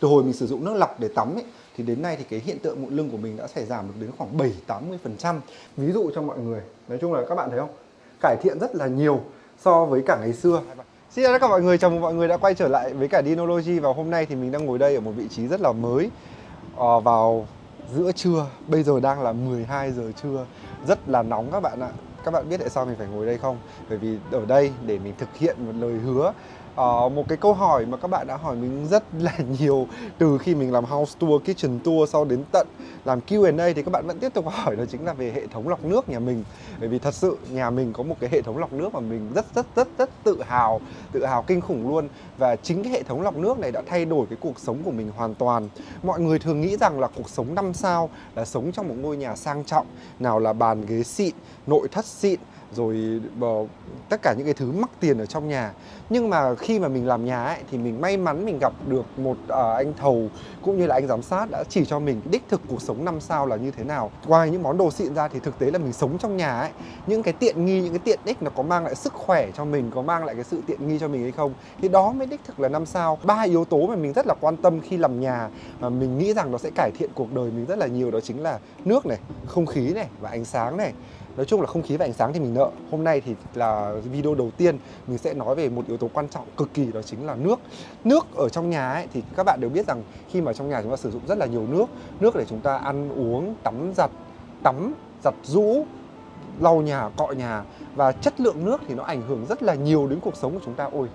Từ hồi mình sử dụng nước lọc để tắm ấy, thì đến nay thì cái hiện tượng mụn lưng của mình đã xảy giảm được đến khoảng 7-80%. Ví dụ cho mọi người, nói chung là các bạn thấy không? Cải thiện rất là nhiều so với cả ngày xưa. Xin chào tất cả mọi người, chào mừng mọi người đã quay trở lại với cả Dinology và hôm nay thì mình đang ngồi đây ở một vị trí rất là mới À, vào giữa trưa, bây giờ đang là 12 giờ trưa, rất là nóng các bạn ạ. Các bạn biết tại sao mình phải ngồi đây không? Bởi vì ở đây để mình thực hiện một lời hứa uh, một cái câu hỏi mà các bạn đã hỏi mình rất là nhiều từ khi mình làm house tour, kitchen tour sau đến tận làm Q&A thì các bạn vẫn tiếp tục hỏi đó chính là về hệ thống lọc nước nhà mình. Bởi vì thật sự nhà mình có một cái hệ thống lọc nước mà mình rất rất rất rất tự hào tự hào kinh khủng luôn. Và chính cái hệ thống lọc nước này đã thay đổi cái cuộc sống của mình hoàn toàn. Mọi người thường nghĩ rằng là cuộc sống năm sao là sống trong một ngôi nhà sang trọng nào là bàn ghế xịn nội thất xịn rồi tất cả những cái thứ mắc tiền ở trong nhà. Nhưng mà khi mà mình làm nhà ấy thì mình may mắn mình gặp được một uh, anh thầu cũng như là anh giám sát đã chỉ cho mình đích thực cuộc sống năm sao là như thế nào. Ngoài những món đồ xịn ra thì thực tế là mình sống trong nhà ấy những cái tiện nghi những cái tiện ích nó có mang lại sức khỏe cho mình có mang lại cái sự tiện nghi cho mình hay không thì đó mới đích thực là năm sao. Ba yếu tố mà mình rất là quan tâm khi làm nhà mà mình nghĩ rằng nó sẽ cải thiện cuộc đời mình rất là nhiều đó chính là nước này không khí này và ánh sáng này nói chung là không khí và ánh sáng thì mình nợ. Hôm nay thì là video đầu tiên mình sẽ nói về một yếu tố quan trọng cực kỳ đó chính là nước. Nước ở trong nhà ấy, thì các bạn đều biết rằng khi mà trong nhà chúng ta sử dụng rất là nhiều nước nước để chúng ta ăn uống tắm giặt tắm giặt rũ lau nhà cọ nhà. Và chất lượng nước thì nó ảnh hưởng rất là nhiều đến cuộc sống của chúng ta. Ôi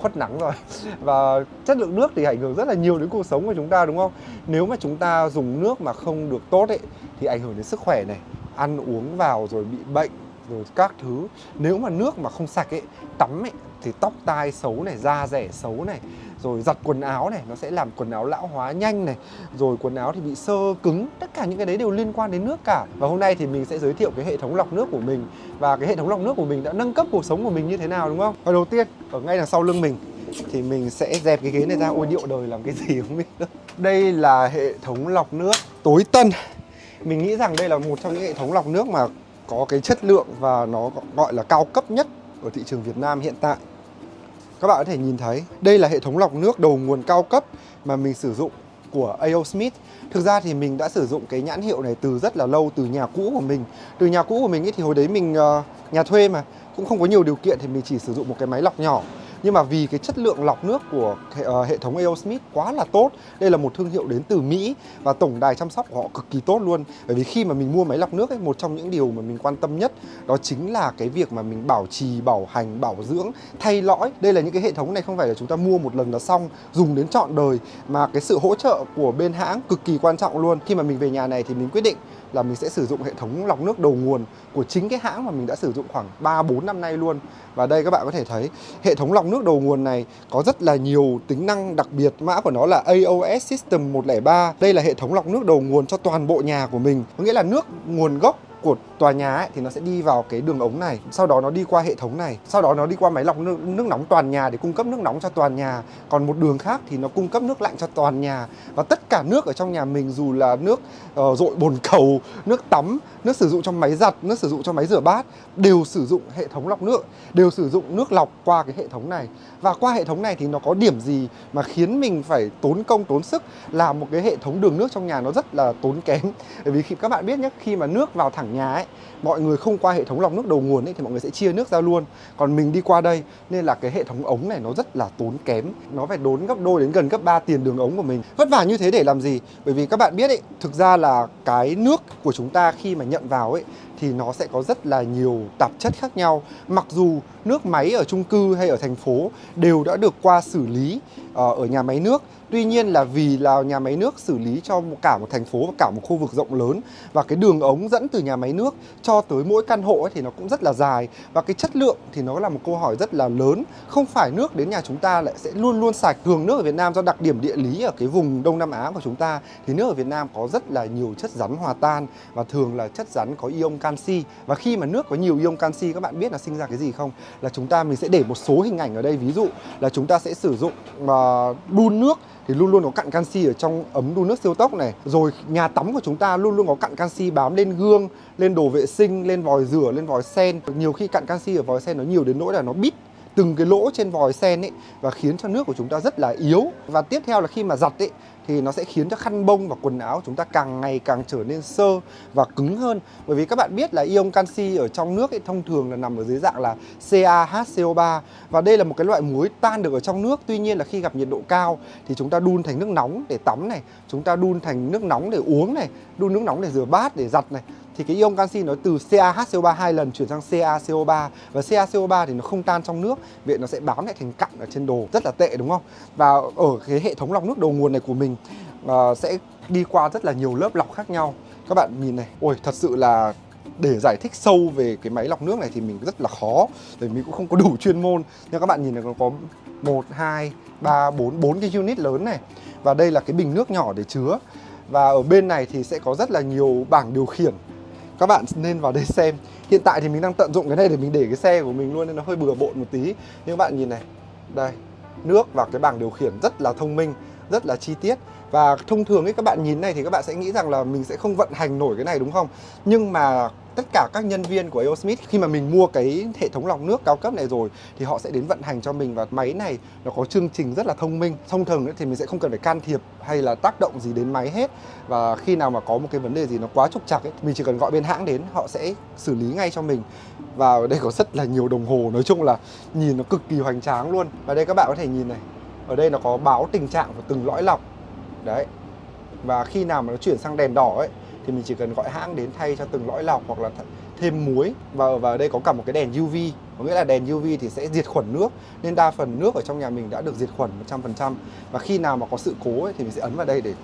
khuất nắng rồi. Và chất lượng nước thì ảnh hưởng rất là nhiều đến cuộc sống của chúng ta đúng không? Nếu mà chúng ta dùng nước mà không được tốt ấy thì ảnh hưởng đến sức khỏe này ăn uống vào rồi bị bệnh rồi các thứ. Nếu mà nước mà không sạch ấy, tắm ấy, thì tóc tai xấu này, da rẻ xấu này, rồi giặt quần áo này, nó sẽ làm quần áo lão hóa nhanh này, rồi quần áo thì bị sơ cứng. Tất cả những cái đấy đều liên quan đến nước cả. Và hôm nay thì mình sẽ giới thiệu cái hệ thống lọc nước của mình. Và cái hệ thống lọc nước của mình đã nâng cấp cuộc sống của mình như thế nào, đúng không? Và đầu tiên, ở ngay đằng sau lưng mình, thì mình sẽ dẹp cái ghế này ra. Ôi, điệu đời làm cái gì không biết đây là hệ thống lọc nước tối tân mình nghĩ rằng đây là một trong những hệ thống lọc nước mà có cái chất lượng và nó gọi là cao cấp nhất ở thị trường Việt Nam hiện tại. Các bạn có thể nhìn thấy, đây là hệ thống lọc nước đầu nguồn cao cấp mà mình sử dụng của A.O. Smith. Thực ra thì mình đã sử dụng cái nhãn hiệu này từ rất là lâu, từ nhà cũ của mình. Từ nhà cũ của mình ấy thì hồi đấy mình uh, nhà thuê mà, cũng không có nhiều điều kiện thì mình chỉ sử dụng một cái máy lọc nhỏ nhưng mà vì cái chất lượng lọc nước của hệ, uh, hệ thống AO Smith quá là tốt đây là một thương hiệu đến từ Mỹ và tổng đài chăm sóc của họ cực kỳ tốt luôn. Bởi vì khi mà mình mua máy lọc nước ấy một trong những điều mà mình quan tâm nhất đó chính là cái việc mà mình bảo trì bảo hành bảo dưỡng thay lõi. Đây là những cái hệ thống này không phải là chúng ta mua một lần là xong dùng đến trọn đời mà cái sự hỗ trợ của bên hãng cực kỳ quan trọng luôn. Khi mà mình về nhà này thì mình quyết định là mình sẽ sử dụng hệ thống lọc nước đầu nguồn của chính cái hãng mà mình đã sử dụng khoảng 3 4 năm nay luôn. Và đây các bạn có thể thấy, hệ thống lọc nước đầu nguồn này có rất là nhiều tính năng đặc biệt. Mã của nó là AOS System 103. Đây là hệ thống lọc nước đầu nguồn cho toàn bộ nhà của mình. Có nghĩa là nước nguồn gốc của tòa nhà ấy, thì nó sẽ đi vào cái đường ống này sau đó nó đi qua hệ thống này sau đó nó đi qua máy lọc nước, nước nóng toàn nhà để cung cấp nước nóng cho toàn nhà. Còn một đường khác thì nó cung cấp nước lạnh cho toàn nhà. Và tất cả nước ở trong nhà mình dù là nước uh, dội bồn cầu nước tắm nước sử dụng trong máy giặt nước sử dụng cho máy rửa bát đều sử dụng hệ thống lọc nước đều sử dụng nước lọc qua cái hệ thống này. Và qua hệ thống này thì nó có điểm gì mà khiến mình phải tốn công tốn sức làm một cái hệ thống đường nước trong nhà nó rất là tốn kém? Bởi vì khi các bạn biết nhé khi mà nước vào thẳng nhà ấy, mọi người không qua hệ thống lọc nước đầu nguồn ấy thì mọi người sẽ chia nước ra luôn. Còn mình đi qua đây nên là cái hệ thống ống này nó rất là tốn kém. Nó phải đốn gấp đôi đến gần gấp 3 tiền đường ống của mình. Vất vả như thế để làm gì? Bởi vì các bạn biết ấy, thực ra là cái nước của chúng ta khi mà nhận vào ấy thì nó sẽ có rất là nhiều tạp chất khác nhau mặc dù nước máy ở chung cư hay ở thành phố đều đã được qua xử lý ờ, ở nhà máy nước Tuy nhiên là vì là nhà máy nước xử lý cho cả một thành phố và cả một khu vực rộng lớn và cái đường ống dẫn từ nhà máy nước cho tới mỗi căn hộ ấy thì nó cũng rất là dài và cái chất lượng thì nó là một câu hỏi rất là lớn. Không phải nước đến nhà chúng ta lại sẽ luôn luôn sạch. Thường nước ở Việt Nam do đặc điểm địa lý ở cái vùng Đông Nam Á của chúng ta thì nước ở Việt Nam có rất là nhiều chất rắn hòa tan và thường là chất rắn có ion canxi. Và khi mà nước có nhiều ion canxi các bạn biết là sinh ra cái gì không? Là chúng ta mình sẽ để một số hình ảnh ở đây. Ví dụ là chúng ta sẽ sử dụng uh, đun nước thì luôn luôn có cặn canxi ở trong ấm đun nước siêu tốc này. Rồi nhà tắm của chúng ta luôn luôn có cặn canxi bám lên gương lên đồ vệ sinh lên vòi rửa lên vòi sen. Nhiều khi cặn canxi ở vòi sen nó nhiều đến nỗi là nó bít từng cái lỗ trên vòi sen ấy và khiến cho nước của chúng ta rất là yếu. Và tiếp theo là khi mà giặt ấy thì nó sẽ khiến cho khăn bông và quần áo chúng ta càng ngày càng trở nên sơ và cứng hơn. Bởi vì các bạn biết là ion canxi ở trong nước ấy, thông thường là nằm ở dưới dạng là CaHCO3 và đây là một cái loại muối tan được ở trong nước. Tuy nhiên là khi gặp nhiệt độ cao thì chúng ta đun thành nước nóng để tắm này chúng ta đun thành nước nóng để uống này đun nước nóng để rửa bát để giặt này thì cái ion canxi nó từ CaHCO3 hai lần chuyển sang CaCO3 và CaCO3 thì nó không tan trong nước vậy nó sẽ bám lại thành cặn ở trên đồ rất là tệ đúng không? Và ở cái hệ thống lọc nước đầu nguồn này của mình uh, sẽ đi qua rất là nhiều lớp lọc khác nhau. Các bạn nhìn này ôi thật sự là để giải thích sâu về cái máy lọc nước này thì mình rất là khó bởi mình cũng không có đủ chuyên môn. Nhưng các bạn nhìn này nó có một hai ba bốn bốn cái unit lớn này. Và đây là cái bình nước nhỏ để chứa. Và ở bên này thì sẽ có rất là nhiều bảng điều khiển các bạn nên vào đây xem. Hiện tại thì mình đang tận dụng cái này để mình để cái xe của mình luôn nên nó hơi bừa bộn một tí. Nhưng các bạn nhìn này, đây, nước và cái bảng điều khiển rất là thông minh, rất là chi tiết. Và thông thường ấy, các bạn nhìn này thì các bạn sẽ nghĩ rằng là mình sẽ không vận hành nổi cái này, đúng không? Nhưng mà tất cả các nhân viên của Aosmith khi mà mình mua cái hệ thống lọc nước cao cấp này rồi thì họ sẽ đến vận hành cho mình. Và máy này nó có chương trình rất là thông minh. Thông thường thì mình sẽ không cần phải can thiệp hay là tác động gì đến máy hết. Và khi nào mà có một cái vấn đề gì nó quá trục trặc ấy, mình chỉ cần gọi bên hãng đến, họ sẽ xử lý ngay cho mình. Và ở đây có rất là nhiều đồng hồ, nói chung là nhìn nó cực kỳ hoành tráng luôn. Và đây các bạn có thể nhìn này, ở đây nó có báo tình trạng của từng lõi lọc. Đấy. Và khi nào mà nó chuyển sang đèn đỏ ấy thì mình chỉ cần gọi hãng đến thay cho từng lõi lọc hoặc là thêm muối. Và và ở đây có cả một cái đèn UV có nghĩa là đèn UV thì sẽ diệt khuẩn nước nên đa phần nước ở trong nhà mình đã được diệt khuẩn 100% và khi nào mà có sự cố ấy, thì mình sẽ ấn vào đây để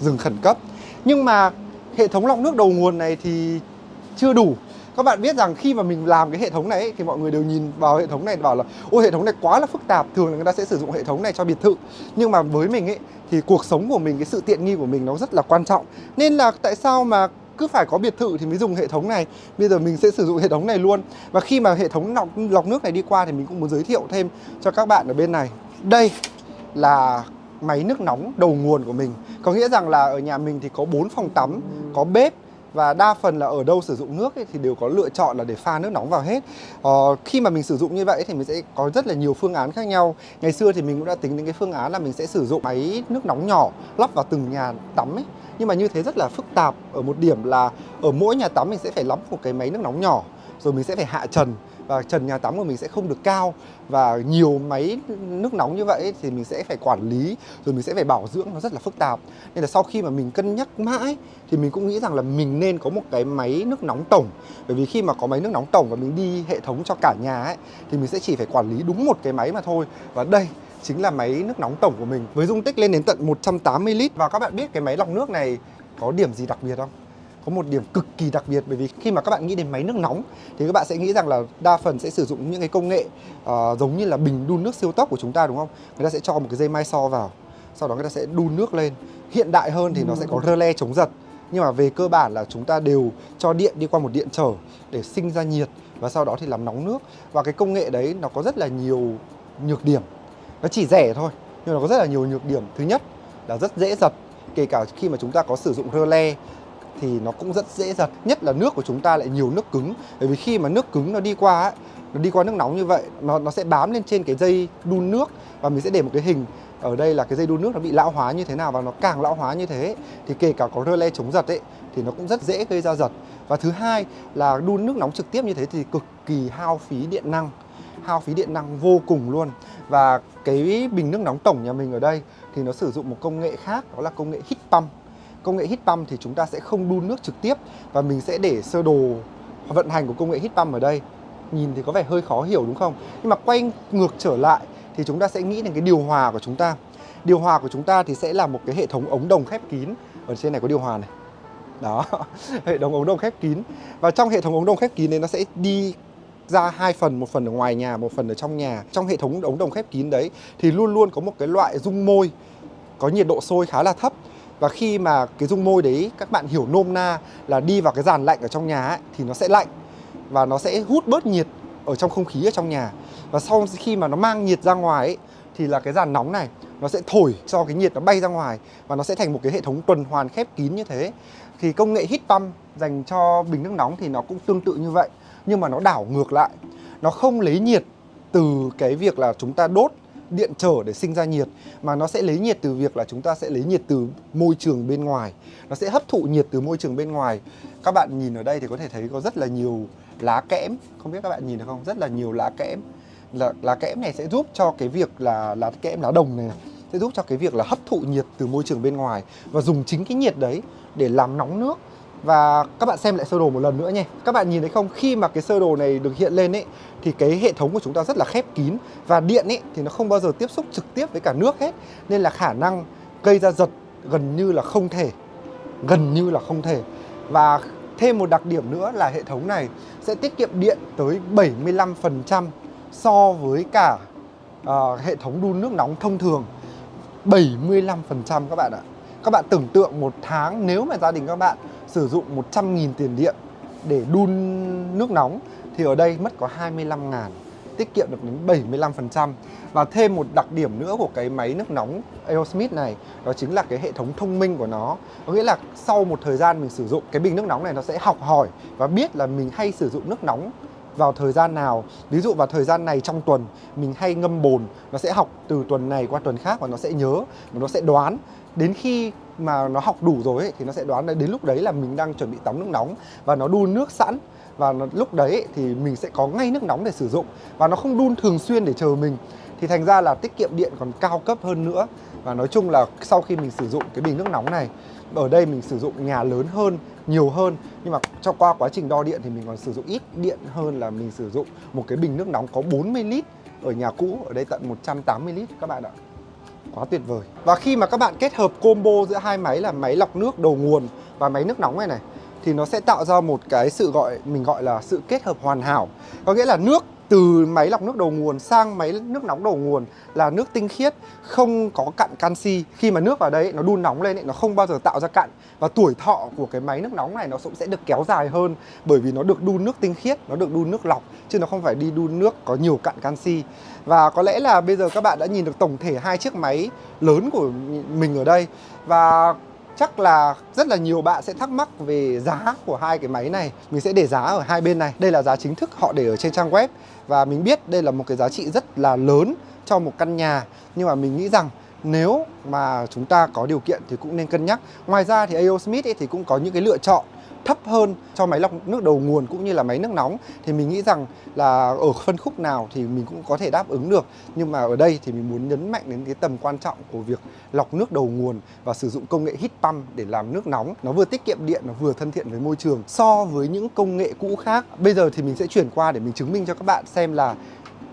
dừng khẩn cấp. Nhưng mà hệ thống lọc nước đầu nguồn này thì chưa đủ các bạn biết rằng khi mà mình làm cái hệ thống này ấy, thì mọi người đều nhìn vào hệ thống này bảo là ôi hệ thống này quá là phức tạp thường là người ta sẽ sử dụng hệ thống này cho biệt thự. Nhưng mà với mình ấy thì cuộc sống của mình cái sự tiện nghi của mình nó rất là quan trọng. Nên là tại sao mà cứ phải có biệt thự thì mới dùng hệ thống này? Bây giờ mình sẽ sử dụng hệ thống này luôn. Và khi mà hệ thống lọc, lọc nước này đi qua thì mình cũng muốn giới thiệu thêm cho các bạn ở bên này. Đây là máy nước nóng đầu nguồn của mình. Có nghĩa rằng là ở nhà mình thì có 4 phòng tắm có bếp và đa phần là ở đâu sử dụng nước ấy, thì đều có lựa chọn là để pha nước nóng vào hết. Ờ, khi mà mình sử dụng như vậy thì mình sẽ có rất là nhiều phương án khác nhau. Ngày xưa thì mình cũng đã tính đến cái phương án là mình sẽ sử dụng máy nước nóng nhỏ lắp vào từng nhà tắm ấy. Nhưng mà như thế rất là phức tạp ở một điểm là ở mỗi nhà tắm mình sẽ phải lắp một cái máy nước nóng nhỏ rồi mình sẽ phải hạ trần và trần nhà tắm của mình sẽ không được cao. Và nhiều máy nước nóng như vậy thì mình sẽ phải quản lý, rồi mình sẽ phải bảo dưỡng, nó rất là phức tạp. Nên là sau khi mà mình cân nhắc mãi, thì mình cũng nghĩ rằng là mình nên có một cái máy nước nóng tổng. Bởi vì khi mà có máy nước nóng tổng và mình đi hệ thống cho cả nhà ấy, thì mình sẽ chỉ phải quản lý đúng một cái máy mà thôi. Và đây chính là máy nước nóng tổng của mình. Với dung tích lên đến tận 180 lít. Và các bạn biết cái máy lọc nước này có điểm gì đặc biệt không? Có một điểm cực kỳ đặc biệt bởi vì khi mà các bạn nghĩ đến máy nước nóng thì các bạn sẽ nghĩ rằng là đa phần sẽ sử dụng những cái công nghệ uh, giống như là bình đun nước siêu tốc của chúng ta đúng không? Người ta sẽ cho một cái dây mai so vào, sau đó người ta sẽ đun nước lên. Hiện đại hơn thì nó sẽ có rơ le chống giật. Nhưng mà về cơ bản là chúng ta đều cho điện đi qua một điện trở để sinh ra nhiệt và sau đó thì làm nóng nước. Và cái công nghệ đấy nó có rất là nhiều nhược điểm. Nó chỉ rẻ thôi, nhưng nó có rất là nhiều nhược điểm. Thứ nhất là rất dễ giật kể cả khi mà chúng ta có sử dụng rơ le thì nó cũng rất dễ giật nhất là nước của chúng ta lại nhiều nước cứng. Bởi vì khi mà nước cứng nó đi qua ấy, nó đi qua nước nóng như vậy nó nó sẽ bám lên trên cái dây đun nước và mình sẽ để một cái hình ở đây là cái dây đun nước nó bị lão hóa như thế nào và nó càng lão hóa như thế thì kể cả có rơ le chống giật ấy thì nó cũng rất dễ gây ra giật. Và thứ hai là đun nước nóng trực tiếp như thế thì cực kỳ hao phí điện năng hao phí điện năng vô cùng luôn. Và cái bình nước nóng tổng nhà mình ở đây thì nó sử dụng một công nghệ khác đó là công nghệ heat pump công nghệ heat pump thì chúng ta sẽ không đun nước trực tiếp và mình sẽ để sơ đồ vận hành của công nghệ heat pump ở đây. Nhìn thì có vẻ hơi khó hiểu đúng không? Nhưng mà quay ngược trở lại thì chúng ta sẽ nghĩ đến cái điều hòa của chúng ta. Điều hòa của chúng ta thì sẽ là một cái hệ thống ống đồng khép kín. Ở trên này có điều hòa này. Đó, hệ thống ống đồng khép kín. Và trong hệ thống ống đồng khép kín này nó sẽ đi ra hai phần, một phần ở ngoài nhà, một phần ở trong nhà. Trong hệ thống ống đồng khép kín đấy thì luôn luôn có một cái loại dung môi, có nhiệt độ sôi khá là thấp và khi mà cái dung môi đấy các bạn hiểu nôm na là đi vào cái dàn lạnh ở trong nhà ấy, thì nó sẽ lạnh và nó sẽ hút bớt nhiệt ở trong không khí ở trong nhà. Và sau khi mà nó mang nhiệt ra ngoài ấy, thì là cái dàn nóng này nó sẽ thổi cho cái nhiệt nó bay ra ngoài và nó sẽ thành một cái hệ thống tuần hoàn khép kín như thế. Thì công nghệ heat pump dành cho bình nước nóng thì nó cũng tương tự như vậy nhưng mà nó đảo ngược lại. Nó không lấy nhiệt từ cái việc là chúng ta đốt điện trở để sinh ra nhiệt, mà nó sẽ lấy nhiệt từ việc là chúng ta sẽ lấy nhiệt từ môi trường bên ngoài. Nó sẽ hấp thụ nhiệt từ môi trường bên ngoài. Các bạn nhìn ở đây thì có thể thấy có rất là nhiều lá kẽm. Không biết các bạn nhìn được không? Rất là nhiều lá kẽm. Là, lá kẽm này sẽ giúp cho cái việc là lá kẽm, lá đồng này, sẽ giúp cho cái việc là hấp thụ nhiệt từ môi trường bên ngoài và dùng chính cái nhiệt đấy để làm nóng nước và các bạn xem lại sơ đồ một lần nữa nhé. Các bạn nhìn thấy không? Khi mà cái sơ đồ này được hiện lên ấy Thì cái hệ thống của chúng ta rất là khép kín. Và điện ấy thì nó không bao giờ tiếp xúc trực tiếp với cả nước hết. Nên là khả năng gây ra giật gần như là không thể. Gần như là không thể. Và thêm một đặc điểm nữa là hệ thống này sẽ tiết kiệm điện tới 75% so với cả uh, hệ thống đun nước nóng thông thường. 75% các bạn ạ. Các bạn tưởng tượng một tháng nếu mà gia đình các bạn sử dụng 100.000 tiền điện để đun nước nóng, thì ở đây mất có 25 ngàn tiết kiệm được đến 75% và thêm một đặc điểm nữa của cái máy nước nóng Aerosmith này, đó chính là cái hệ thống thông minh của nó. Có nghĩa là sau một thời gian mình sử dụng, cái bình nước nóng này nó sẽ học hỏi và biết là mình hay sử dụng nước nóng vào thời gian nào. Ví dụ vào thời gian này trong tuần, mình hay ngâm bồn, nó sẽ học từ tuần này qua tuần khác và nó sẽ nhớ và nó sẽ đoán đến khi mà nó học đủ rồi ấy, thì nó sẽ đoán là đến lúc đấy là mình đang chuẩn bị tắm nước nóng và nó đun nước sẵn. Và nó, lúc đấy thì mình sẽ có ngay nước nóng để sử dụng. Và nó không đun thường xuyên để chờ mình. Thì thành ra là tiết kiệm điện còn cao cấp hơn nữa. Và nói chung là sau khi mình sử dụng cái bình nước nóng này ở đây mình sử dụng nhà lớn hơn nhiều hơn. Nhưng mà cho qua quá trình đo điện thì mình còn sử dụng ít điện hơn là mình sử dụng một cái bình nước nóng có 40 lít ở nhà cũ ở đây tận 180 lít các bạn ạ quá tuyệt vời. Và khi mà các bạn kết hợp combo giữa hai máy là máy lọc nước đầu nguồn và máy nước nóng này này, thì nó sẽ tạo ra một cái sự gọi, mình gọi là sự kết hợp hoàn hảo. Có nghĩa là nước từ máy lọc nước đầu nguồn sang máy nước nóng đầu nguồn là nước tinh khiết không có cặn canxi. Khi mà nước vào đấy nó đun nóng lên ấy, nó không bao giờ tạo ra cặn và tuổi thọ của cái máy nước nóng này nó cũng sẽ được kéo dài hơn bởi vì nó được đun nước tinh khiết nó được đun nước lọc chứ nó không phải đi đun nước có nhiều cặn canxi. Và có lẽ là bây giờ các bạn đã nhìn được tổng thể hai chiếc máy lớn của mình ở đây. Và chắc là rất là nhiều bạn sẽ thắc mắc về giá của hai cái máy này. Mình sẽ để giá ở hai bên này. Đây là giá chính thức, họ để ở trên trang web. Và mình biết đây là một cái giá trị rất là lớn cho một căn nhà. Nhưng mà mình nghĩ rằng nếu mà chúng ta có điều kiện thì cũng nên cân nhắc. Ngoài ra thì AO Smith ấy thì cũng có những cái lựa chọn thấp hơn cho máy lọc nước đầu nguồn cũng như là máy nước nóng thì mình nghĩ rằng là ở phân khúc nào thì mình cũng có thể đáp ứng được. Nhưng mà ở đây thì mình muốn nhấn mạnh đến cái tầm quan trọng của việc lọc nước đầu nguồn và sử dụng công nghệ heat pump để làm nước nóng. Nó vừa tiết kiệm điện nó vừa thân thiện với môi trường. So với những công nghệ cũ khác bây giờ thì mình sẽ chuyển qua để mình chứng minh cho các bạn xem là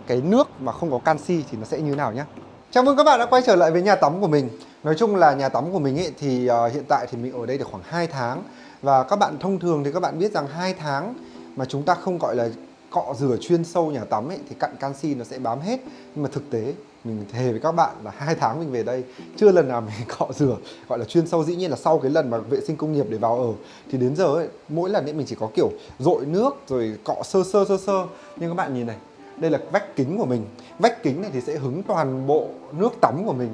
cái nước mà không có canxi thì nó sẽ như nào nhé Chào mừng các bạn đã quay trở lại với nhà tắm của mình. Nói chung là nhà tắm của mình ấy thì uh, hiện tại thì mình ở đây được khoảng 2 tháng và các bạn thông thường thì các bạn biết rằng hai tháng mà chúng ta không gọi là cọ rửa chuyên sâu nhà tắm ấy thì cặn canxi nó sẽ bám hết. Nhưng mà thực tế mình thề với các bạn là hai tháng mình về đây chưa lần nào mình cọ rửa gọi là chuyên sâu. Dĩ nhiên là sau cái lần mà vệ sinh công nghiệp để vào ở thì đến giờ ấy, mỗi lần ấy mình chỉ có kiểu dội nước rồi cọ sơ sơ sơ sơ. Nhưng các bạn nhìn này đây là vách kính của mình. Vách kính này thì sẽ hứng toàn bộ nước tắm của mình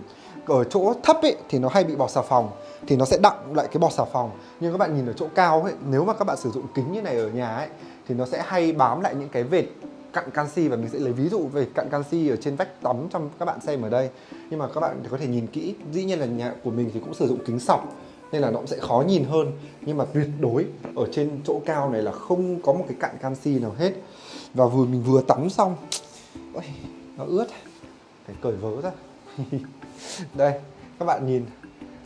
ở chỗ thấp ấy thì nó hay bị bọt xà phòng thì nó sẽ đọng lại cái bọt xà phòng. Nhưng các bạn nhìn ở chỗ cao ấy nếu mà các bạn sử dụng kính như này ở nhà ấy thì nó sẽ hay bám lại những cái vệt cặn canxi và mình sẽ lấy ví dụ về cặn canxi ở trên vách tắm cho các bạn xem ở đây. Nhưng mà các bạn có thể nhìn kỹ dĩ nhiên là nhà của mình thì cũng sử dụng kính sọc nên là nó cũng sẽ khó nhìn hơn. Nhưng mà tuyệt đối ở trên chỗ cao này là không có một cái cặn canxi nào hết. Và vừa mình vừa tắm xong Ôi, nó ướt. Phải cởi vớ ra. đây, các bạn nhìn,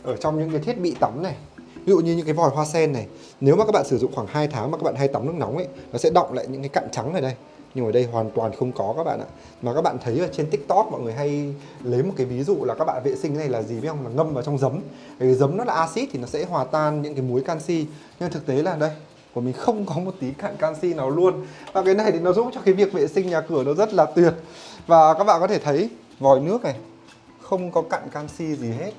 ở trong những cái thiết bị tắm này, ví dụ như những cái vòi hoa sen này, nếu mà các bạn sử dụng khoảng 2 tháng mà các bạn hay tắm nước nóng ấy, nó sẽ động lại những cái cặn trắng ở đây. Nhưng ở đây hoàn toàn không có các bạn ạ. Mà các bạn thấy ở trên tiktok mọi người hay lấy một cái ví dụ là các bạn vệ sinh này là gì biết không? Là ngâm vào trong giấm. Cái giấm nó là axit thì nó sẽ hòa tan những cái muối canxi. Nhưng thực tế là đây, của mình không có một tí cặn canxi nào luôn. Và cái này thì nó giúp cho cái việc vệ sinh nhà cửa nó rất là tuyệt. Và các bạn có thể thấy vòi nước này không có cặn canxi gì hết.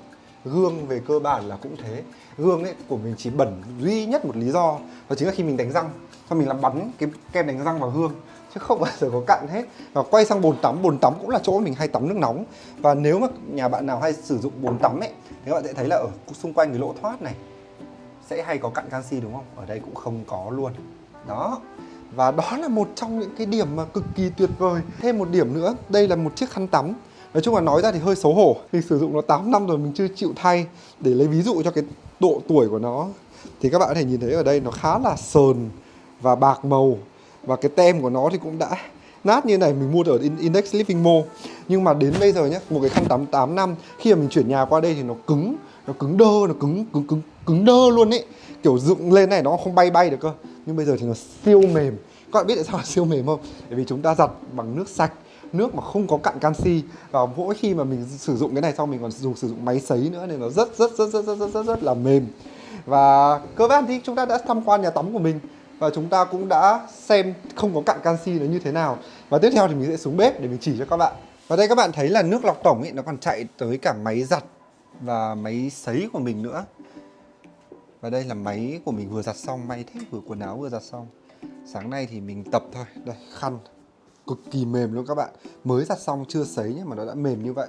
Gương về cơ bản là cũng thế. Gương ấy, của mình chỉ bẩn duy nhất một lý do, đó chính là khi mình đánh răng. Xong mình làm bắn cái kem đánh răng vào gương, chứ không bao giờ có cặn hết. Và quay sang bồn tắm bồn tắm cũng là chỗ mình hay tắm nước nóng. Và nếu mà nhà bạn nào hay sử dụng bồn tắm ấy, thì các bạn sẽ thấy là ở xung quanh cái lỗ thoát này, sẽ hay có cặn canxi, đúng không? Ở đây cũng không có luôn. Đó. Và đó là một trong những cái điểm mà cực kỳ tuyệt vời. Thêm một điểm nữa, đây là một chiếc khăn tắm nói chung là nói ra thì hơi xấu hổ. Khi sử dụng nó 8 năm rồi mình chưa chịu thay, để lấy ví dụ cho cái độ tuổi của nó, thì các bạn có thể nhìn thấy ở đây nó khá là sờn và bạc màu. Và cái tem của nó thì cũng đã nát như này, mình mua ở Index Living Mall. Nhưng mà đến bây giờ nhé một cái khăn tắm 8 năm, khi mà mình chuyển nhà qua đây thì nó cứng nó cứng đơ, nó cứng cứng cứng cứng đơ luôn ấy. Kiểu dựng lên này nó không bay bay được cơ. Nhưng bây giờ thì nó siêu mềm. Các bạn biết tại sao là siêu mềm không? Bởi vì chúng ta giặt bằng nước sạch nước mà không có cặn canxi. Và mỗi khi mà mình sử dụng cái này xong mình còn dùng sử dụng máy sấy nữa nên nó rất rất rất rất rất rất rất, rất là mềm. Và cơ bản thì chúng ta đã tham quan nhà tắm của mình và chúng ta cũng đã xem không có cặn canxi nó như thế nào. Và tiếp theo thì mình sẽ xuống bếp để mình chỉ cho các bạn. Và đây các bạn thấy là nước lọc tổng ấy nó còn chạy tới cả máy giặt và máy sấy của mình nữa. Và đây là máy của mình vừa giặt xong may thế vừa quần áo vừa giặt xong. Sáng nay thì mình tập thôi. Đây khăn cực kỳ mềm luôn các bạn. Mới giặt xong chưa sấy nhé mà nó đã mềm như vậy.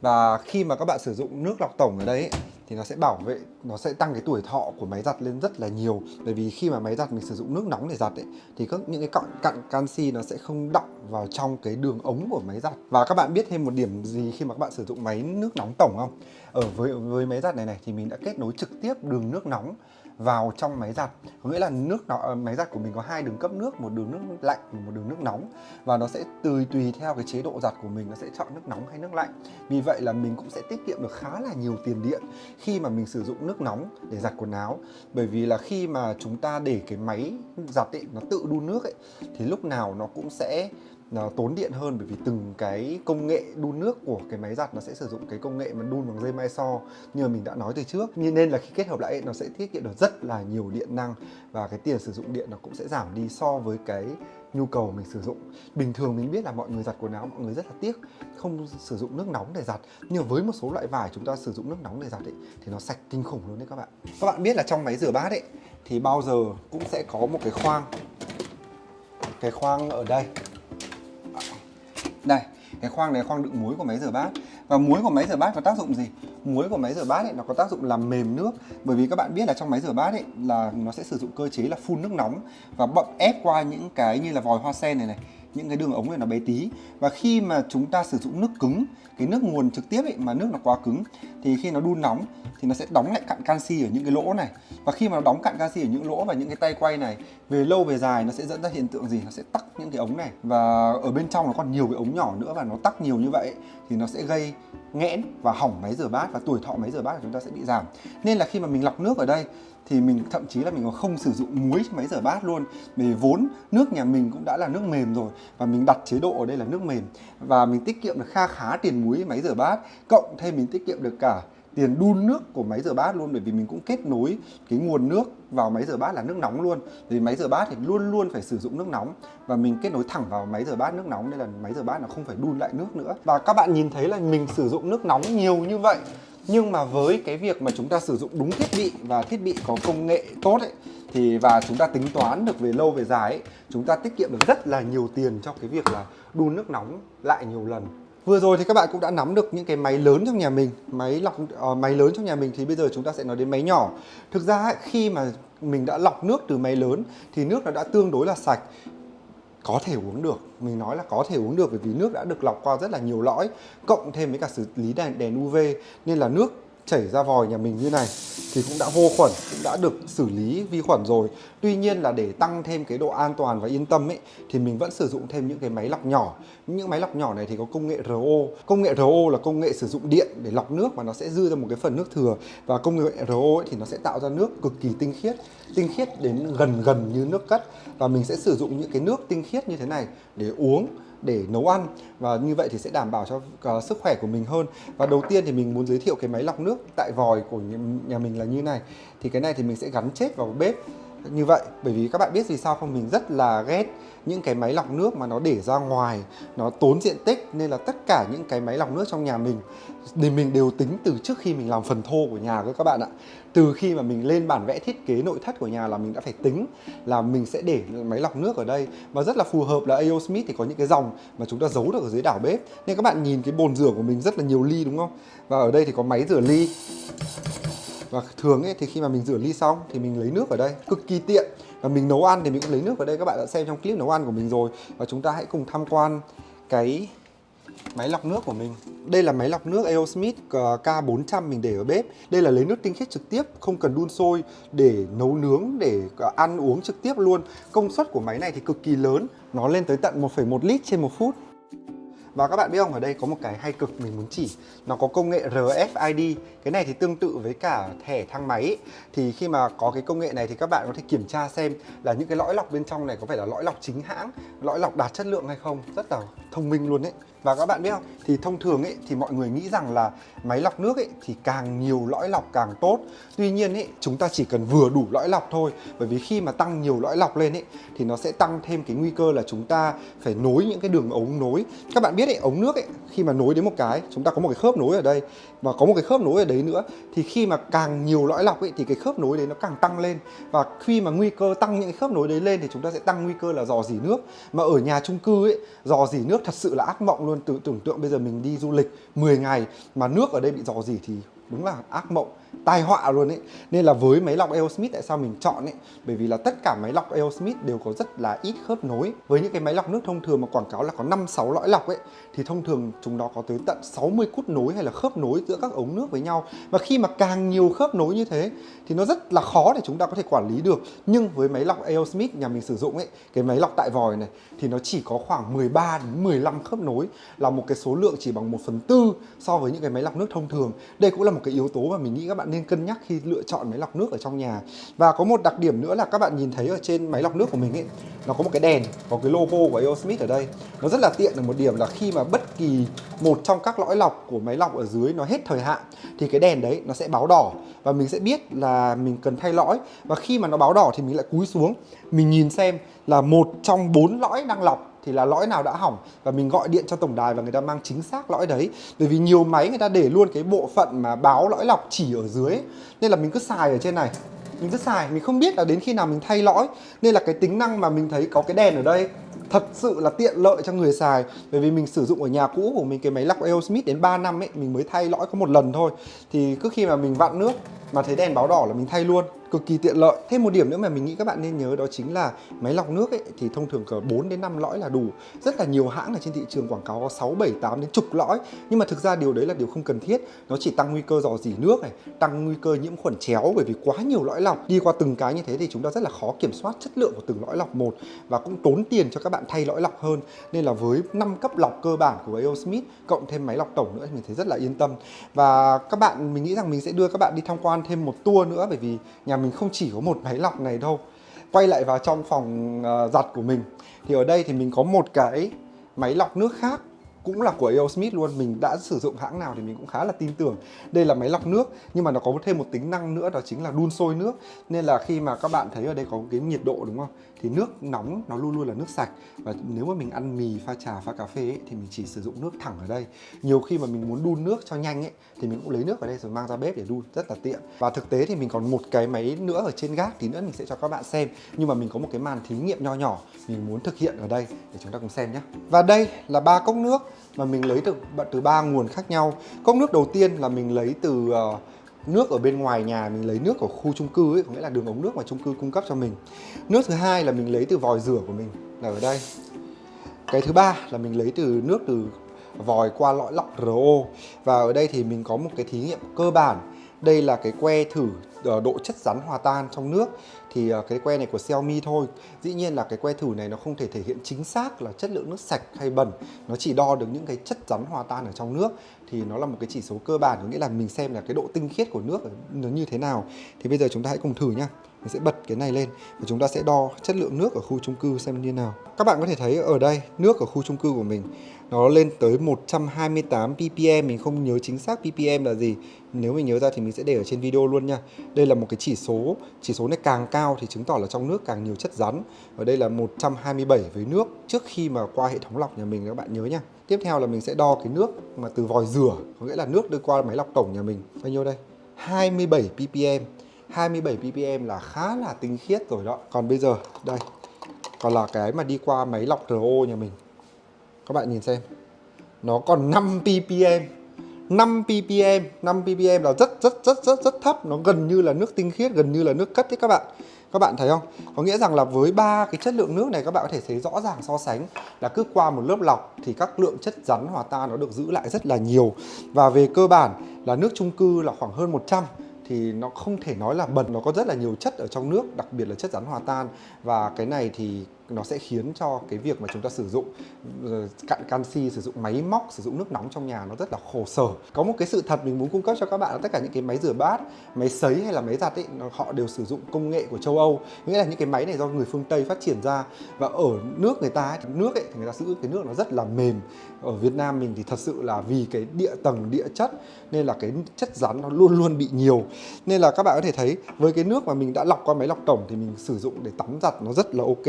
Và khi mà các bạn sử dụng nước lọc tổng ở đây ấy, thì nó sẽ bảo vệ, nó sẽ tăng cái tuổi thọ của máy giặt lên rất là nhiều. Bởi vì khi mà máy giặt mình sử dụng nước nóng để giặt ấy, thì các, những cái cặn cặn canxi nó sẽ không đọng vào trong cái đường ống của máy giặt. Và các bạn biết thêm một điểm gì khi mà các bạn sử dụng máy nước nóng tổng không? Ở với với máy giặt này này thì mình đã kết nối trực tiếp đường nước nóng vào trong máy giặt. Có nghĩa là nước nó ờ, máy giặt của mình có hai đường cấp nước, một đường nước lạnh và một đường nước nóng. Và nó sẽ tùy tùy theo cái chế độ giặt của mình, nó sẽ chọn nước nóng hay nước lạnh. Vì vậy là mình cũng sẽ tiết kiệm được khá là nhiều tiền điện khi mà mình sử dụng nước nóng để giặt quần áo. Bởi vì là khi mà chúng ta để cái máy giặt ấy, nó tự đun nước ấy, thì lúc nào nó cũng sẽ, nó tốn điện hơn. Bởi vì từng cái công nghệ đun nước của cái máy giặt nó sẽ sử dụng cái công nghệ mà đun bằng dây mai so. Như mà mình đã nói từ trước. Như nên là khi kết hợp lại nó sẽ tiết kiệm được rất là nhiều điện năng và cái tiền sử dụng điện nó cũng sẽ giảm đi so với cái nhu cầu mình sử dụng. Bình thường mình biết là mọi người giặt quần áo mọi người rất là tiếc không sử dụng nước nóng để giặt. Nhưng với một số loại vải chúng ta sử dụng nước nóng để giặt ấy, thì nó sạch kinh khủng luôn đấy các bạn. Các bạn biết là trong máy rửa bát ấy thì bao giờ cũng sẽ có một cái khoang. Cái khoang ở đây. Đây cái khoang này khoang đựng muối của máy rửa bát. Và muối của máy rửa bát có tác dụng gì? Muối của máy rửa bát ấy, nó có tác dụng làm mềm nước. Bởi vì các bạn biết là trong máy rửa bát ấy là nó sẽ sử dụng cơ chế là phun nước nóng và bậm ép qua những cái như là vòi hoa sen này này những cái đường ống này nó bé tí. Và khi mà chúng ta sử dụng nước cứng cái nước nguồn trực tiếp ấy, mà nước nó quá cứng thì khi nó đun nóng thì nó sẽ đóng lại cặn canxi ở những cái lỗ này. Và khi mà nó đóng cặn canxi ở những lỗ và những cái tay quay này về lâu về dài nó sẽ dẫn ra hiện tượng gì? Nó sẽ tắc những cái ống này. Và ở bên trong nó còn nhiều cái ống nhỏ nữa và nó tắc nhiều như vậy thì nó sẽ gây nghẽn và hỏng máy rửa bát và tuổi thọ máy rửa bát của chúng ta sẽ bị giảm. Nên là khi mà mình lọc nước ở đây thì mình thậm chí là mình còn không sử dụng muối trong máy rửa bát luôn. Vì vốn nước nhà mình cũng đã là nước mềm rồi và mình đặt chế độ ở đây là nước mềm. Và mình tiết kiệm được kha khá tiền muối máy rửa bát, cộng thêm mình tiết kiệm được cả tiền đun nước của máy rửa bát luôn. Bởi vì mình cũng kết nối cái nguồn nước vào máy rửa bát là nước nóng luôn. Vì máy rửa bát thì luôn luôn phải sử dụng nước nóng và mình kết nối thẳng vào máy rửa bát nước nóng. Nên là máy rửa bát nó không phải đun lại nước nữa. Và các bạn nhìn thấy là mình sử dụng nước nóng nhiều như vậy nhưng mà với cái việc mà chúng ta sử dụng đúng thiết bị và thiết bị có công nghệ tốt ấy thì và chúng ta tính toán được về lâu về dài ấy, chúng ta tiết kiệm được rất là nhiều tiền cho cái việc là đun nước nóng lại nhiều lần. Vừa rồi thì các bạn cũng đã nắm được những cái máy lớn trong nhà mình Máy lọc uh, máy lớn trong nhà mình thì bây giờ chúng ta sẽ nói đến máy nhỏ. Thực ra ấy, khi mà mình đã lọc nước từ máy lớn thì nước nó đã tương đối là sạch có thể uống được. Mình nói là có thể uống được bởi vì nước đã được lọc qua rất là nhiều lõi, cộng thêm với cả xử lý đèn đèn UV nên là nước chảy ra vòi nhà mình như này thì cũng đã vô khuẩn, cũng đã được xử lý vi khuẩn rồi. Tuy nhiên là để tăng thêm cái độ an toàn và yên tâm ấy, thì mình vẫn sử dụng thêm những cái máy lọc nhỏ. Những máy lọc nhỏ này thì có công nghệ RO công nghệ RO là công nghệ sử dụng điện để lọc nước và nó sẽ dư ra một cái phần nước thừa. Và công nghệ RO ấy thì nó sẽ tạo ra nước cực kỳ tinh khiết. Tinh khiết đến gần gần như nước cất. Và mình sẽ sử dụng những cái nước tinh khiết như thế này để uống để nấu ăn. Và như vậy thì sẽ đảm bảo cho uh, sức khỏe của mình hơn. Và đầu tiên thì mình muốn giới thiệu cái máy lọc nước tại vòi của nhà mình là như này. Thì cái này thì mình sẽ gắn chết vào bếp như vậy. Bởi vì các bạn biết vì sao không? Mình rất là ghét những cái máy lọc nước mà nó để ra ngoài, nó tốn diện tích, nên là tất cả những cái máy lọc nước trong nhà mình, thì mình đều tính từ trước khi mình làm phần thô của nhà cơ các bạn ạ. Từ khi mà mình lên bản vẽ thiết kế nội thất của nhà là mình đã phải tính là mình sẽ để máy lọc nước ở đây. Và rất là phù hợp là AO Smith thì có những cái dòng mà chúng ta giấu được ở dưới đảo bếp. Nên các bạn nhìn cái bồn rửa của mình rất là nhiều ly, đúng không? Và ở đây thì có máy rửa ly và thường ấy thì khi mà mình rửa ly xong thì mình lấy nước ở đây. Cực kỳ tiện. Và mình nấu ăn thì mình cũng lấy nước ở đây. Các bạn đã xem trong clip nấu ăn của mình rồi. Và chúng ta hãy cùng tham quan cái máy lọc nước của mình. Đây là máy lọc nước AO ờ, K400 mình để ở bếp. Đây là lấy nước tinh khiết trực tiếp không cần đun sôi để nấu nướng để ờ, ăn uống trực tiếp luôn. Công suất của máy này thì cực kỳ lớn. Nó lên tới tận 1,1 lít trên một phút và các bạn biết không, ở đây có một cái hay cực mình muốn chỉ. Nó có công nghệ RFID Cái này thì tương tự với cả thẻ thang máy ấy. Thì khi mà có cái công nghệ này thì các bạn có thể kiểm tra xem là những cái lõi lọc bên trong này có phải là lõi lọc chính hãng Lõi lọc đạt chất lượng hay không. Rất là thông minh luôn đấy và các bạn biết không, thì thông thường ấy thì mọi người nghĩ rằng là máy lọc nước ấy thì càng nhiều lõi lọc càng tốt. Tuy nhiên ấy chúng ta chỉ cần vừa đủ lõi lọc thôi. Bởi vì khi mà tăng nhiều lõi lọc lên ấy thì nó sẽ tăng thêm cái nguy cơ là chúng ta phải nối những cái đường ống nối. Các bạn biết ấy, ống nước ấy khi mà nối đến một cái, chúng ta có một cái khớp nối ở đây và có một cái khớp nối ở đấy nữa thì khi mà càng nhiều lõi lọc ấy thì cái khớp nối đấy nó càng tăng lên và khi mà nguy cơ tăng những cái khớp nối đấy lên thì chúng ta sẽ tăng nguy cơ là dò dỉ nước. Mà ở nhà chung cư ấy dò dỉ nước thật sự là ác mộng luôn tự tưởng tượng bây giờ mình đi du lịch 10 ngày mà nước ở đây bị dò dỉ thì đúng là ác mộng tai họa luôn ấy. Nên là với máy lọc Aerosmith, tại sao mình chọn ấy? Bởi vì là tất cả máy lọc Aerosmith đều có rất là ít khớp nối. Với những cái máy lọc nước thông thường mà quảng cáo là có 5 6 lõi lọc ấy, thì thông thường chúng nó có tới tận 60 cút nối hay là khớp nối giữa các ống nước với nhau. Và khi mà càng nhiều khớp nối như thế, thì nó rất là khó để chúng ta có thể quản lý được. Nhưng với máy lọc Aerosmith nhà mình sử dụng ấy, cái máy lọc tại vòi này, thì nó chỉ có khoảng 13 đến 15 khớp nối, là một cái số lượng chỉ bằng 1 phần tư so với những cái máy lọc nước thông thường. Đây cũng là một cái yếu tố mà mình nghĩ các bạn nên cân nhắc khi lựa chọn máy lọc nước ở trong nhà. Và có một đặc điểm nữa là các bạn nhìn thấy ở trên máy lọc nước của mình ấy, nó có một cái đèn, có cái logo của Aosmith ở đây. Nó rất là tiện ở một điểm là khi mà bất kỳ một trong các lõi lọc của máy lọc ở dưới nó hết thời hạn, thì cái đèn đấy nó sẽ báo đỏ. Và mình sẽ biết là mình cần thay lõi. Và khi mà nó báo đỏ thì mình lại cúi xuống, mình nhìn xem là một trong bốn lõi đang lọc thì là lõi nào đã hỏng và mình gọi điện cho tổng đài và người ta mang chính xác lõi đấy. Bởi vì nhiều máy người ta để luôn cái bộ phận mà báo lõi lọc chỉ ở dưới nên là mình cứ xài ở trên này. Mình cứ xài, mình không biết là đến khi nào mình thay lõi. Nên là cái tính năng mà mình thấy có cái đèn ở đây thật sự là tiện lợi cho người xài. Bởi vì mình sử dụng ở nhà cũ của mình, cái máy lọc Aerosmith đến 3 năm ấy, mình mới thay lõi có một lần thôi. Thì cứ khi mà mình vặn nước mà thấy đèn báo đỏ là mình thay luôn cực kỳ tiện lợi. Thêm một điểm nữa mà mình nghĩ các bạn nên nhớ đó chính là máy lọc nước ấy thì thông thường cỡ 4 đến 5 lõi là đủ. Rất là nhiều hãng ở trên thị trường quảng cáo có 6, 7, 8 đến chục lõi. Nhưng mà thực ra điều đấy là điều không cần thiết. Nó chỉ tăng nguy cơ dò dỉ nước này tăng nguy cơ nhiễm khuẩn chéo bởi vì quá nhiều lõi lọc. Đi qua từng cái như thế thì chúng ta rất là khó kiểm soát chất lượng của từng lõi lọc một và cũng tốn tiền cho các bạn thay lõi lọc hơn. Nên là với 5 cấp lọc cơ bản của AO Smith cộng thêm máy lọc tổng nữa thì mình thấy rất là yên tâm. Và các bạn mình nghĩ rằng mình sẽ đưa các bạn đi tham quan thêm một tour nữa bởi vì nhà mình không chỉ có một máy lọc này đâu quay lại vào trong phòng uh, giặt của mình. Thì ở đây thì mình có một cái máy lọc nước khác cũng là của AO Smith luôn. Mình đã sử dụng hãng nào thì mình cũng khá là tin tưởng đây là máy lọc nước nhưng mà nó có thêm một tính năng nữa đó chính là đun sôi nước. Nên là khi mà các bạn thấy ở đây có cái nhiệt độ đúng không? Thì nước nóng nó luôn luôn là nước sạch. Và nếu mà mình ăn mì pha trà pha cà phê ấy, thì mình chỉ sử dụng nước thẳng ở đây. Nhiều khi mà mình muốn đun nước cho nhanh ấy thì mình cũng lấy nước ở đây rồi mang ra bếp để đun rất là tiện. Và thực tế thì mình còn một cái máy nữa ở trên gác thì nữa mình sẽ cho các bạn xem. Nhưng mà mình có một cái màn thí nghiệm nho nhỏ mình muốn thực hiện ở đây để chúng ta cùng xem nhé. Và đây là ba cốc nước mà mình lấy từ từ ba nguồn khác nhau. Cốc nước đầu tiên là mình lấy từ uh, nước ở bên ngoài nhà, mình lấy nước ở khu chung cư ấy, có nghĩa là đường ống nước mà chung cư cung cấp cho mình. Nước thứ hai là mình lấy từ vòi rửa của mình, là ở đây. Cái thứ ba là mình lấy từ nước từ vòi qua lõi lọc RO và ở đây thì mình có một cái thí nghiệm cơ bản. Đây là cái que thử Ờ, độ chất rắn hòa tan trong nước. Thì ờ, cái que này của Xiaomi thôi. Dĩ nhiên là cái que thử này nó không thể thể hiện chính xác là chất lượng nước sạch hay bẩn. Nó chỉ đo được những cái chất rắn hòa tan ở trong nước. Thì nó là một cái chỉ số cơ bản, có nghĩa là mình xem là cái độ tinh khiết của nước nó như thế nào. Thì bây giờ chúng ta hãy cùng thử nhá. Mình sẽ bật cái này lên và chúng ta sẽ đo chất lượng nước ở khu chung cư xem như nào. Các bạn có thể thấy ở đây, nước ở khu chung cư của mình nó lên tới 128 ppm, mình không nhớ chính xác ppm là gì. Nếu mình nhớ ra thì mình sẽ để ở trên video luôn nha. Đây là một cái chỉ số chỉ số này càng cao thì chứng tỏ là trong nước càng nhiều chất rắn. Ở đây là 127 với nước trước khi mà qua hệ thống lọc nhà mình, các bạn nhớ nha. Tiếp theo là mình sẽ đo cái nước mà từ vòi rửa, có nghĩa là nước đưa qua máy lọc tổng nhà mình. Bao nhiêu đây? 27 ppm. 27 ppm là khá là tinh khiết rồi đó. Còn bây giờ, đây, còn là cái mà đi qua máy lọc RO nhà mình các bạn nhìn xem. Nó còn 5 ppm. 5 ppm. 5 ppm là rất rất rất rất rất thấp. Nó gần như là nước tinh khiết, gần như là nước cất đấy các bạn. Các bạn thấy không? Có nghĩa rằng là với ba cái chất lượng nước này, các bạn có thể thấy rõ ràng so sánh là cứ qua một lớp lọc thì các lượng chất rắn hòa tan nó được giữ lại rất là nhiều. Và về cơ bản là nước chung cư là khoảng hơn 100 thì nó không thể nói là bẩn. Nó có rất là nhiều chất ở trong nước, đặc biệt là chất rắn hòa tan. Và cái này thì nó sẽ khiến cho cái việc mà chúng ta sử dụng ờ, cạn canxi sử dụng máy móc sử dụng nước nóng trong nhà nó rất là khổ sở. Có một cái sự thật mình muốn cung cấp cho các bạn là tất cả những cái máy rửa bát máy sấy hay là máy giặt ấy họ đều sử dụng công nghệ của châu Âu. Nghĩa là những cái máy này do người phương Tây phát triển ra và ở nước người ta ấy, nước ấy thì người ta giữ cái nước nó rất là mềm. Ở Việt Nam mình thì thật sự là vì cái địa tầng địa chất nên là cái chất rắn nó luôn luôn bị nhiều. Nên là các bạn có thể thấy với cái nước mà mình đã lọc qua máy lọc tổng thì mình sử dụng để tắm giặt nó rất là ok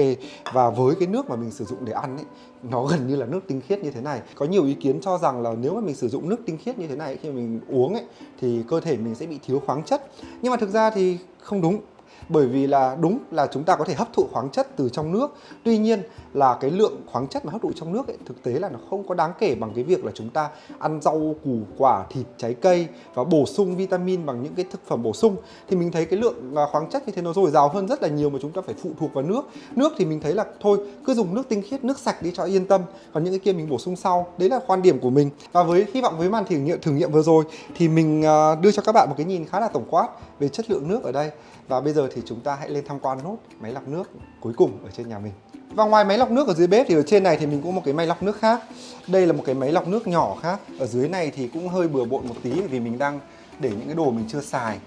và với cái nước mà mình sử dụng để ăn ấy, nó gần như là nước tinh khiết như thế này. Có nhiều ý kiến cho rằng là nếu mà mình sử dụng nước tinh khiết như thế này khi mình uống ấy, thì cơ thể mình sẽ bị thiếu khoáng chất. Nhưng mà thực ra thì không đúng bởi vì là đúng là chúng ta có thể hấp thụ khoáng chất từ trong nước. Tuy nhiên là cái lượng khoáng chất mà hấp thụ trong nước ấy, thực tế là nó không có đáng kể bằng cái việc là chúng ta ăn rau củ quả thịt trái cây và bổ sung vitamin bằng những cái thực phẩm bổ sung. Thì mình thấy cái lượng à, khoáng chất như thế nó dồi dào hơn rất là nhiều mà chúng ta phải phụ thuộc vào nước. Nước thì mình thấy là thôi cứ dùng nước tinh khiết nước sạch đi cho yên tâm. Còn những cái kia mình bổ sung sau đấy là quan điểm của mình. Và với hy vọng với màn thử nghiệm thử nghiệm vừa rồi thì mình à, đưa cho các bạn một cái nhìn khá là tổng quát về chất lượng nước ở đây. Và bây giờ thì chúng ta hãy lên tham quan nốt máy lọc nước cuối cùng ở trên nhà mình. Và ngoài máy lọc nước ở dưới bếp thì ở trên này thì mình cũng một cái máy lọc nước khác. Đây là một cái máy lọc nước nhỏ khác. Ở dưới này thì cũng hơi bừa bộn một tí vì mình đang để những cái đồ mình chưa xài.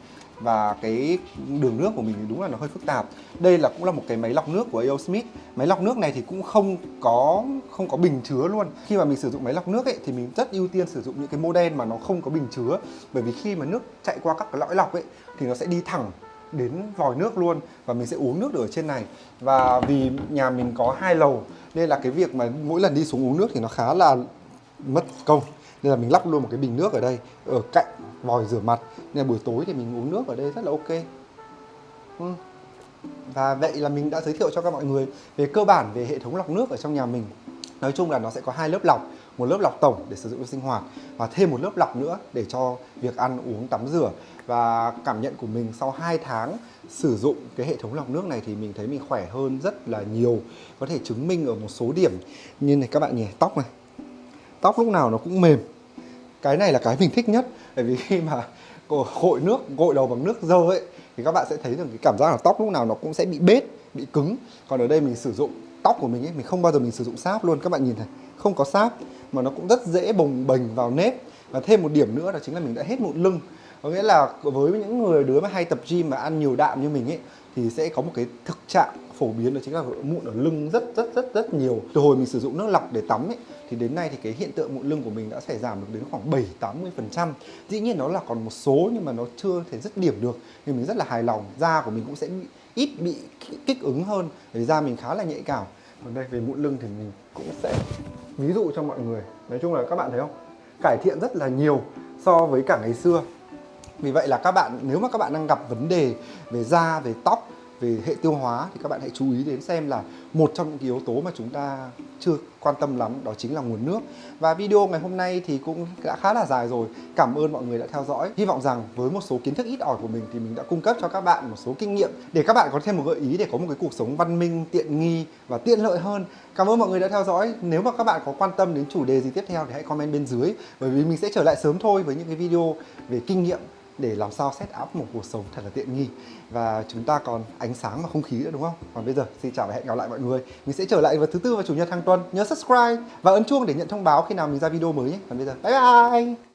Và cái đường nước của mình thì đúng là nó hơi phức tạp. Đây là cũng là một cái máy lọc nước của AO Smith máy lọc nước này thì cũng không có không có bình chứa luôn. Khi mà mình sử dụng máy lọc nước ấy, thì mình rất ưu tiên sử dụng những cái model mà nó không có bình chứa. Bởi vì khi mà nước chạy qua các cái lõi lọc ấy, thì nó sẽ đi thẳng đến vòi nước luôn và mình sẽ uống nước được ở trên này. Và vì nhà mình có hai lầu, nên là cái việc mà mỗi lần đi xuống uống nước thì nó khá là mất công. Nên là mình lắp luôn một cái bình nước ở đây, ở cạnh vòi rửa mặt. Nên là buổi tối thì mình uống nước ở đây rất là ok. Ừ. và vậy là mình đã giới thiệu cho các mọi người về cơ bản về hệ thống lọc nước ở trong nhà mình nói chung là nó sẽ có hai lớp lọc, một lớp lọc tổng để sử dụng cho sinh hoạt và thêm một lớp lọc nữa để cho việc ăn, uống, tắm rửa. Và cảm nhận của mình sau 2 tháng sử dụng cái hệ thống lọc nước này thì mình thấy mình khỏe hơn rất là nhiều. Có thể chứng minh ở một số điểm như này, các bạn nhỉ, tóc này. Tóc lúc nào nó cũng mềm. Cái này là cái mình thích nhất, bởi vì khi mà gội nước, gội đầu bằng nước dơ ấy, thì các bạn sẽ thấy được cái cảm giác là tóc lúc nào nó cũng sẽ bị bết, bị cứng. Còn ở đây mình sử dụng tóc của mình ấy mình không bao giờ mình sử dụng sáp luôn. Các bạn nhìn này không có sáp mà nó cũng rất dễ bồng bềnh vào nếp. Và thêm một điểm nữa đó chính là mình đã hết mụn lưng. Có nghĩa là với những người đứa mà hay tập gym mà ăn nhiều đạm như mình ấy thì sẽ có một cái thực trạng phổ biến đó chính là mụn ở lưng rất rất rất rất nhiều. Từ hồi mình sử dụng nước lọc để tắm ấy thì đến nay thì cái hiện tượng mụn lưng của mình đã phải giảm được đến khoảng 7 80 phần trăm. Dĩ nhiên nó là còn một số nhưng mà nó chưa thể dứt điểm được. Nhưng mình rất là hài lòng da của mình cũng sẽ bị, ít bị kích ứng hơn, vì da mình khá là nhạy cảm. Còn đây, về mụn lưng thì mình cũng sẽ ví dụ cho mọi người. Nói chung là các bạn thấy không? Cải thiện rất là nhiều so với cả ngày xưa. Vì vậy là các bạn, nếu mà các bạn đang gặp vấn đề về da, về tóc về hệ tiêu hóa thì các bạn hãy chú ý đến xem là một trong những yếu tố mà chúng ta chưa quan tâm lắm, đó chính là nguồn nước. Và video ngày hôm nay thì cũng đã khá là dài rồi. Cảm ơn mọi người đã theo dõi. Hy vọng rằng với một số kiến thức ít ỏi của mình thì mình đã cung cấp cho các bạn một số kinh nghiệm để các bạn có thêm một gợi ý để có một cái cuộc sống văn minh, tiện nghi và tiện lợi hơn. Cảm ơn mọi người đã theo dõi. Nếu mà các bạn có quan tâm đến chủ đề gì tiếp theo thì hãy comment bên dưới, bởi vì mình sẽ trở lại sớm thôi với những cái video về kinh nghiệm để làm sao set up một cuộc sống thật là tiện nghi và chúng ta còn ánh sáng và không khí nữa, đúng không? Còn bây giờ, xin chào và hẹn gặp lại mọi người. Mình sẽ trở lại vào thứ tư và chủ nhật hàng tuần. Nhớ subscribe và ấn chuông để nhận thông báo khi nào mình ra video mới nhé. Còn bây giờ, bye bye.